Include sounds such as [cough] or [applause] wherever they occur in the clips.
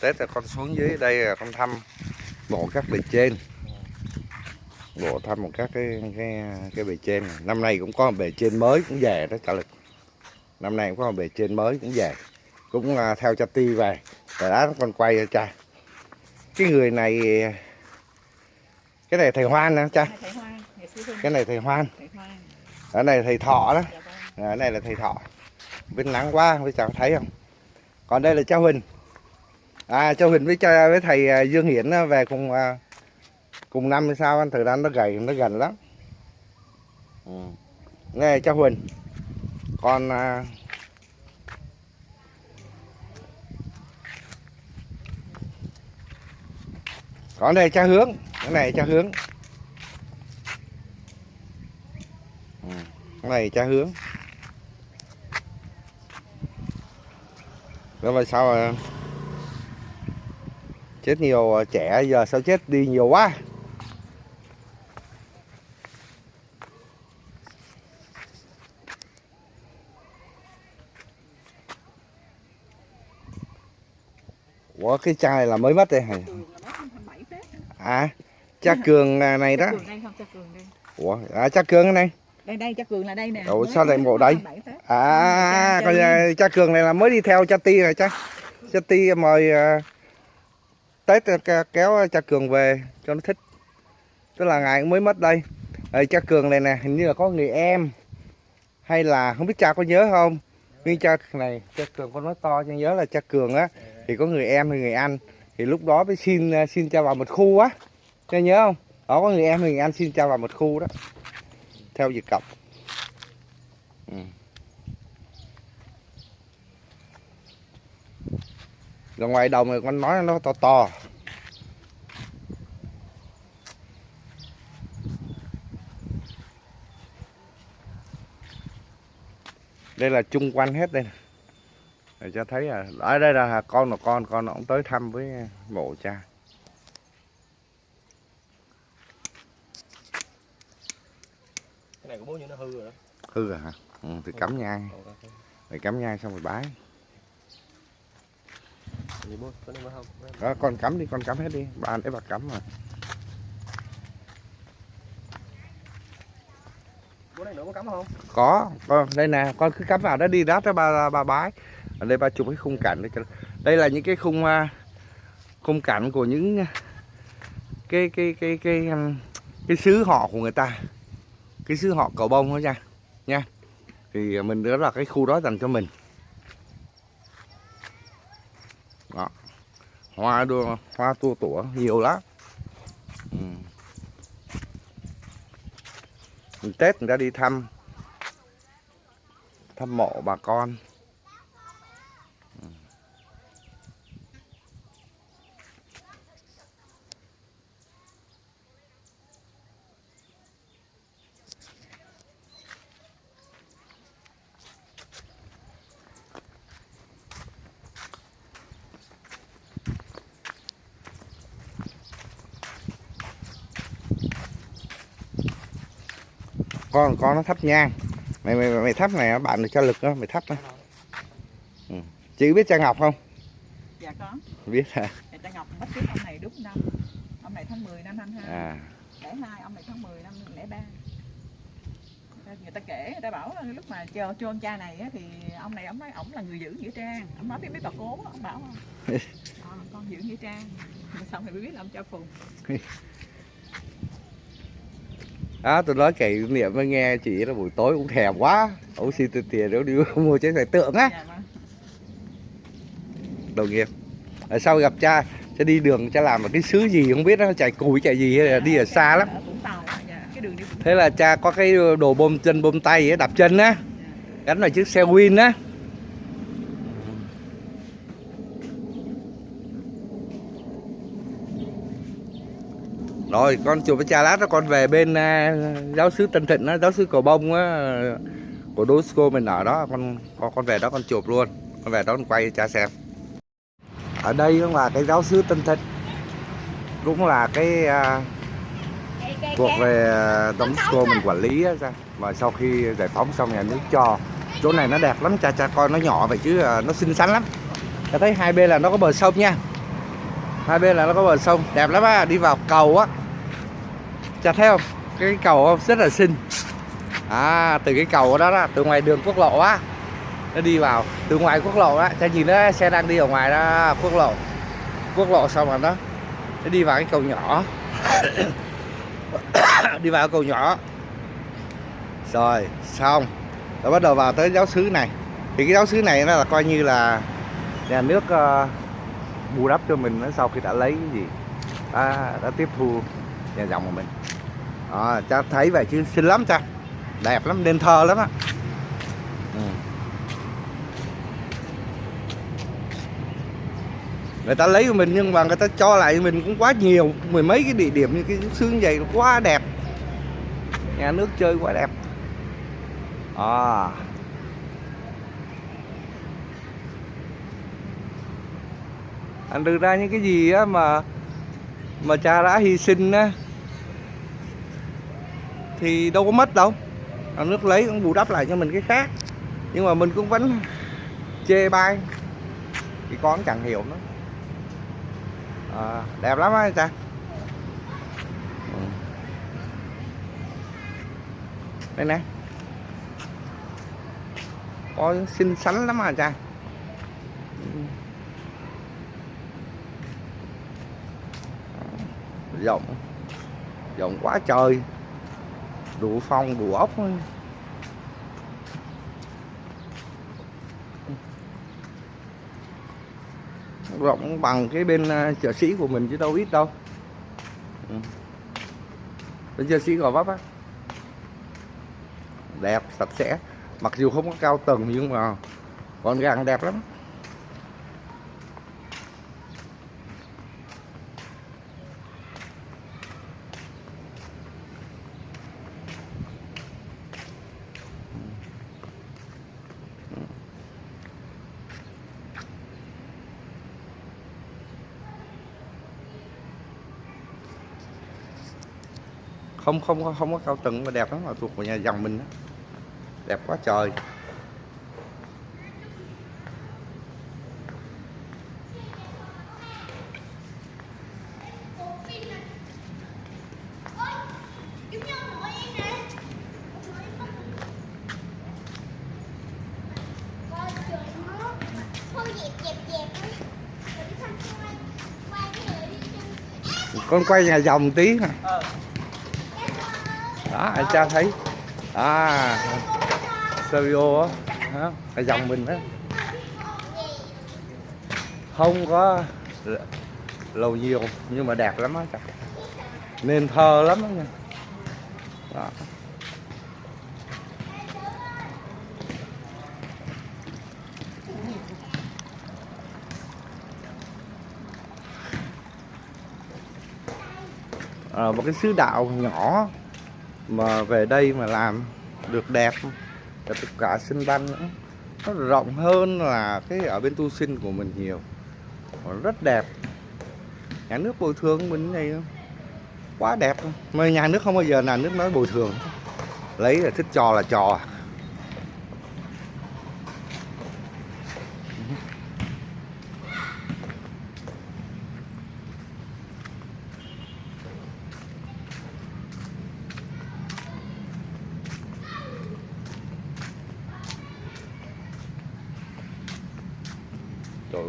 tết là con xuống dưới đây là con thăm mộ các bề trên. Bộ thăm một các cái cái cái bề trên này. năm nay cũng có một bề trên mới cũng về đó trả lực. Năm nay cũng có một bề trên mới cũng về. Cũng à, theo cha ti về. Rồi đó con quay cho cha. Cái người này cái này thầy hoan nè cha. Cái này thầy hoan. Ở này thầy thọ đó. Dạ vâng. cái này là thầy thọ. Bên nắng quá với cháu thấy không? Còn đây là cháu huỳnh à cháu huỳnh với cha với thầy à, dương hiển á, về cùng à, cùng năm hay sao? Anh thời gian nó gầy nó gần lắm. Ừ. nghe cháu huỳnh. Còn à, còn đây cha hướng cái này cha hướng. Ừ. cái này cha hướng. Rồi mà sao mà chết nhiều trẻ giờ sao chết đi nhiều quá Ủa cái cha này là mới mất đây hả? Cường là mất năm 27 Tết. À, cha Cường à, này đó. Ủa, à, cha Cường cái này. Đây đây cha Cường là đây nè. Ủa, sao lại ngộ đây? 27 Tết. À, như cha Cường này là mới đi theo cha Ti rồi cha. Cha Ti mời à, Tết ờ, kéo ờ, cha Cường về cho nó thích. Tức là ngày mới mất đây. Rồi cha Cường này nè, hình như là có người em hay là không biết cha có nhớ không? Nhưng cha này, cha Cường con nói to cho nhớ là cha Cường á thì có người em hay người anh thì lúc đó mới xin xin cha vào một khu á. Cha nhớ không? Đó có người em hay người anh xin cha vào một khu đó. Theo việc cọc. Ừ. Rồi ngoài đồng này con nói nó to to. Đây là chung quanh hết đây. Để cho thấy à, ở đây là con là con, con nó cũng tới thăm với mộ cha. cái này của bố như nó hư rồi đó Hư rồi hả? Ừ, thì cắm nhang, mày cắm nhang xong rồi bái. Đó, con cắm đi, con cắm hết đi. Bà để bà cắm mà. bố này nữa có cắm không? Có. Con đây nè con cứ cắm vào đó đi đó cho bà bà bái. Ở đây ba chụp cái khung cảnh đây cho đây là những cái khung à, khung cảnh của những à, cái cái cái cái um, cái xứ họ của người ta. Cái xứ họ cầu bông đó nha. Nha. Thì mình đó là cái khu đó dành cho mình hoa đua hoa tua tủa, nhiều lắm ừ. Mình Tết người ta đi thăm thăm mộ bà con con con nó thắp nhang mày mày mày thắp này bạn được cho lực đó mày thắp đó. Ừ. chị biết cha ngọc không Dạ có. biết hả Thầy cha Ngọc mất trước ông này đúng năm. Ông này tháng 10 năm 22. à Lẻ hai ông này tháng 10 năm lẻ ba. Người ta- kể, người ta bảo là lúc mà cho chôn cha này á, thì ông này ông nói ổng là người giữ nghĩa trang. Ông nói với mấy bà cố, ông bảo không? [laughs] Ờ, con giữ nghĩa trang. Xong rồi mới biết là ông cha phùng. [laughs] đó tôi nói kỷ niệm mới nghe chị là buổi tối cũng thèm quá. Ấu xin tiền tiền nếu đi [laughs] mua trái phải tượng á. Dạ vâng. đồng nghiệp. Ở sau gặp cha cha đi đường cha làm một cái xứ gì không biết nó chạy cùi chạy gì hay là đi ở xa lắm. dạ. đi Vũng thế là cha có cái đồ bôm chân bôm tay ấy, đạp chân á. Gắn vào chiếc xe win á rồi con chụp với cha lát đó con về bên uh, giáo sư Tân Thịnh đó giáo sư Cầu Bông á của Dosco mình ở đó. Con con con về đó con chụp luôn. Con về đó con quay cho cha xem. Ở đây cũng là cái giáo sư Tân Thịnh cũng là cái uh, thuộc về à, Dosco mình quản lý á cha mà sau khi giải phóng xong nhà nước cho chỗ này nó đẹp lắm cha cha coi nó nhỏ vậy chứ à, nó xinh xắn lắm. Ta thấy hai bên là nó có bờ sông nha. Hai bên là nó có bờ sông đẹp lắm á đi vào cầu á cha thấy không? Cái cầu rất là xinh. À từ cái cầu đó đó từ ngoài đường quốc lộ á nó đi vào. Từ ngoài quốc lộ á cha nhìn đó xe đang đi ở ngoài đó quốc lộ. Quốc lộ xong rồi đó nó đi vào cái cầu nhỏ. [coughs] Đi vào cầu nhỏ. Rồi xong. Rồi bắt đầu vào tới giáo xứ này. Thì cái giáo xứ này nó là coi như là nhà nước uh, bù đắp cho mình sau khi đã lấy cái gì đã, đã tiếp thu nhà dòng của mình. Ờ, à, cha thấy vậy chứ xinh lắm cha đẹp lắm nên thơ lắm á. Ừ. người ta lấy của mình nhưng mà người ta cho lại mình cũng quá nhiều mười mấy cái địa điểm như cái xương vậy nó quá đẹp. Nhà nước chơi quá đẹp. À anh đưa ra những cái gì á mà mà cha đã hy sinh á thì đâu có mất đâu. Nhà nước lấy cũng bù đắp lại cho mình cái khác. Nhưng mà mình cũng vẫn chê bai. Thì con chẳng hiểu nữa. À, đẹp lắm á cha Ừ. đây nè. Có xinh xắn lắm à cha rộng rộng quá trời đủ phong, đủ ốc thôi. rộng bằng cái bên à, chợ sĩ của mình chứ đâu ít đâu Ừ. bên chợ sĩ gò vấp á đẹp, sạch sẽ mặc dù không có cao tầng nhưng mà con gàng, đẹp lắm không không có- không có cao tầng mà đẹp lắm, mà thuộc của nhà dòng mình đó. đẹp quá trời. Con quay nhà dòng tí nè đó anh cha thấy. À stereo á ở dòng mình đó không có lầu nhiều nhưng mà đẹp lắm á cha nên thơ lắm á nha. Đó. à, một cái xứ đạo nhỏ mà về đây mà làm được đẹp và tất cả sinh văn nữa. Nó rộng hơn là cái ở bên tu sinh của mình nhiều. Nó rất đẹp. Nhà nước bồi thường mình này quá đẹp. Mà nhà nước không bao giờ là nước nói bồi thường. Lấy là thích trò là trò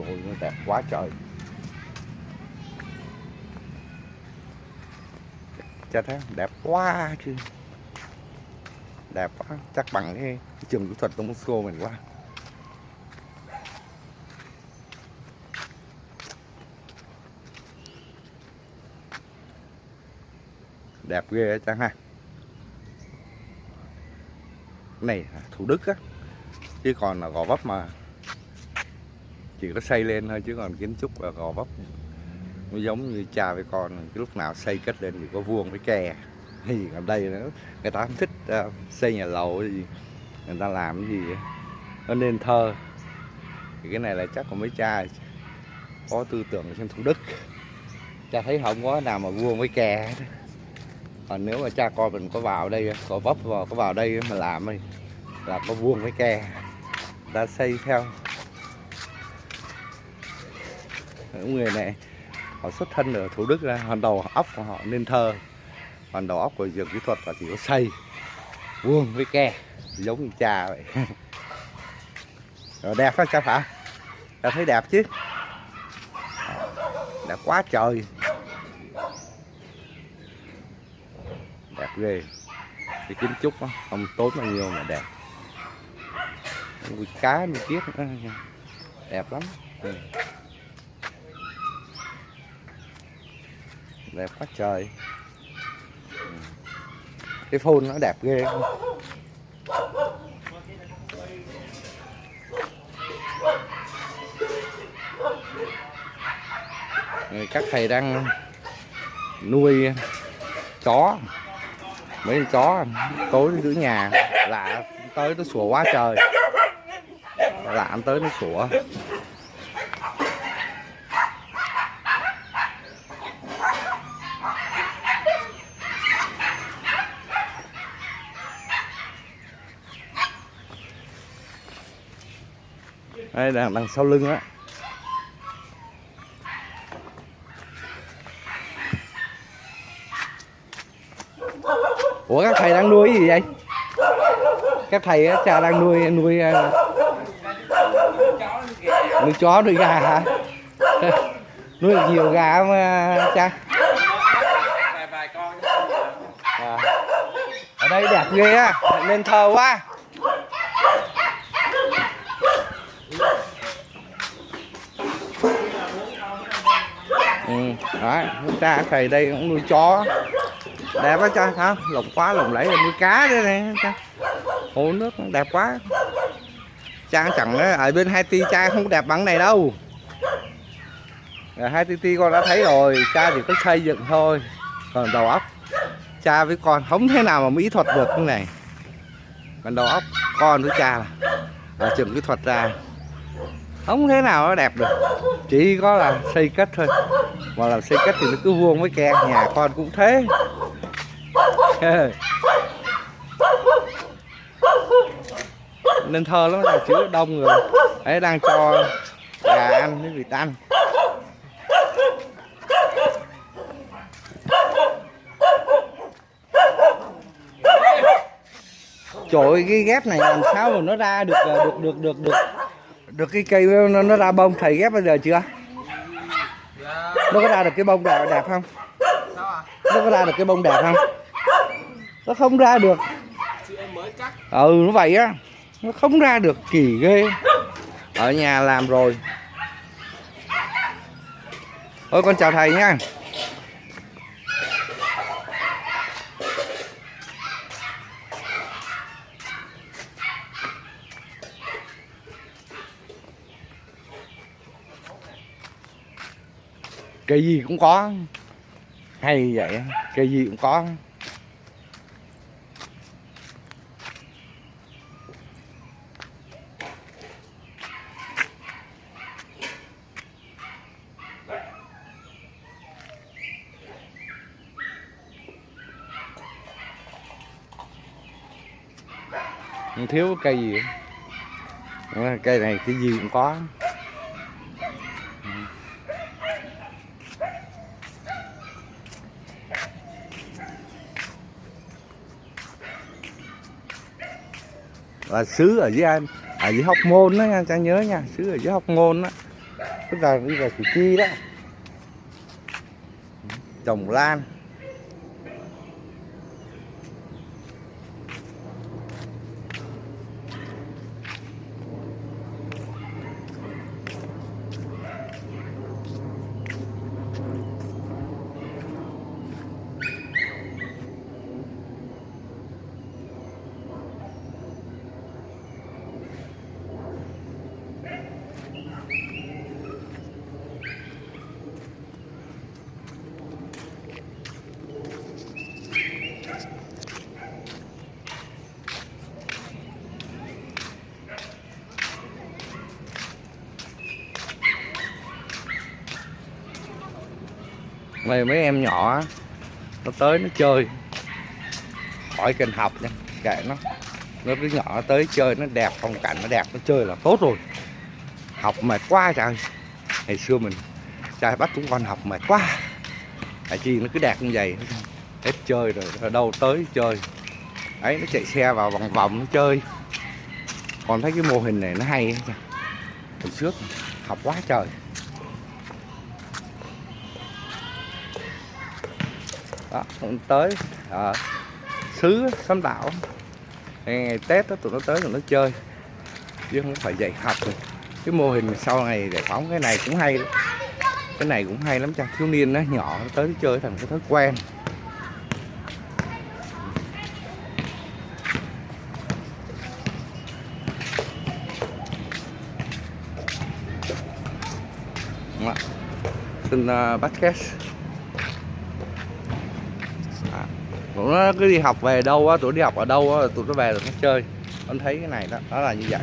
ôi, nó đẹp quá trời. Cho thấy đẹp quá chứ. Đẹp quá, chắc bằng cái trường kỹ thuật Đông Moscow mình quá. Đẹp ghê á chăng ha. Này là Thủ Đức á, chứ còn là Gò Vấp mà chỉ có xây lên thôi, chứ còn kiến trúc ở Gò Vấp nó giống như cha với con. Cái lúc nào xây cất lên thì có vuông với kè. Thì ở đây nữa, người ta không thích à, xây nhà lầu gì. Người ta làm cái gì nó nên thơ. Thì cái này là chắc của mấy cha có tư tưởng trên thủ đức. Cha thấy không có nào mà vuông với kè còn nếu mà cha con mình có vào đây có vấp vào, có vào đây mà làm thì là có vuông với kè. Ta xây theo những người này họ xuất thân ở thủ đức ra hoàn đầu óc của họ nên thơ. Hoàn đầu óc của dược kỹ thuật là chỉ có xây vuông với ke giống như cha vậy. [laughs] Rồi đẹp không cha phải ta thấy đẹp chứ? Ờ, đẹp quá trời. Đẹp ghê. Cái kiến trúc đó, không tốn bao nhiêu mà đẹp. Nuôi cá nuôi tiết đẹp lắm. Ừ. đẹp quá trời. Cái phun nó đẹp ghê. Các thầy đang nuôi chó. Mấy con chó tối nó giữ nhà. Lạ tới nó sủa quá trời. Lạ tới nó sủa. Đây đằng, đằng sau lưng á. Ủa các thầy đang nuôi gì vậy? Các thầy á cha đang nuôi nuôi ờ, nuôi chó nuôi gà hả? [laughs] Nuôi được nhiều gà mà ờ, cha? À. ở đây đẹp ghê á nên thờ quá. Ừ đấy ta thầy đây cũng nuôi chó. Đẹp quá cha, hả? Lồng quá, lồng lẫy là nuôi cá đây nè, cha. Hồ nước đẹp quá. Cha chẳng ở bên hai ti cha không đẹp bằng này đâu. Hai ti ti con đã thấy rồi, cha chỉ có xây dựng thôi, còn đầu óc. Cha với con không thế nào mà mỹ thuật được cái này. Còn đầu óc con với cha là ở trường kỹ thuật ra không thế nào nó đẹp được. Chỉ có là xây kết thôi. Mà làm xây kết thì nó cứ vuông với ke nhà con cũng thế. Nên thơ lắm là chữ đông rồi. Ấy đang cho gà ăn với vịt ăn. Trời ơi, cái ghép này làm sao mà nó ra được được được được được được cái cây nó, nó ra bông thầy ghép bây giờ chưa? Nó có ra được cái bông đẹp đẹp không? Nó có ra được cái bông đẹp không? Nó không ra được. Ừ nó vậy á. Nó không ra được kỳ ghê. Ở nhà làm rồi. Thôi con chào thầy nha. Cây gì cũng có. Hay vậy, cây gì cũng có. Không thiếu cây gì. Ờ, cây này cái gì cũng có. Là xứ ở dưới anh ở dưới hóc môn đó nha, trang nhớ nha, xứ ở dưới hóc môn đó. Tức là bây giờ củ chi đó. Trồng lan. Mày, mấy em nhỏ nó tới nó chơi. Khỏi cần học nha, kệ nó. Nó đứa nhỏ nó tới chơi nó đẹp, phong cảnh nó đẹp, nó chơi là tốt rồi. Học mệt quá trời. Ngày xưa mình, trai bắt chúng con học mệt quá. Tại chi nó cứ đạt như vậy. Hết chơi rồi, ở đâu tới chơi. Ấy, nó chạy xe vào vòng vòng nó chơi. Còn thấy cái mô hình này nó hay hồi trước học quá trời. Đó cũng tới à, xứ xóm đảo. Ngày, ngày tết đó, tụi nó tới tụi nó chơi. Chứ không phải dạy học. Rồi cái mô hình sau này giải phóng cái này cũng hay lắm. Cái này cũng hay lắm cha. Thiếu niên nó nhỏ nó tới nó chơi thành cái thói quen. Dạ. Xin ờ, uh, basket à, tụi nó cứ đi học về đâu á, tụi đi học ở đâu á, tụi nó về rồi nó chơi anh thấy cái này đó đó là như vậy.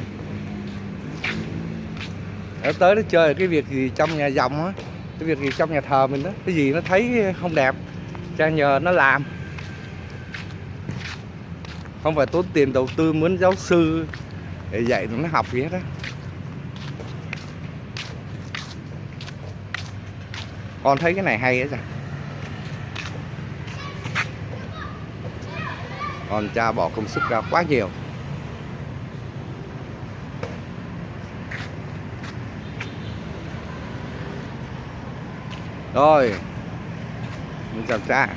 Nó tới nó chơi cái việc gì trong nhà dòng á, cái việc gì trong nhà thờ mình đó. Cái gì nó thấy không đẹp, cha nhờ nó làm. Không phải tốn tiền đầu tư muốn giáo sư, để dạy tụi nó học gì hết á. Con thấy cái này hay á cha con cha bỏ công sức ra quá nhiều. Rồi mình chào cha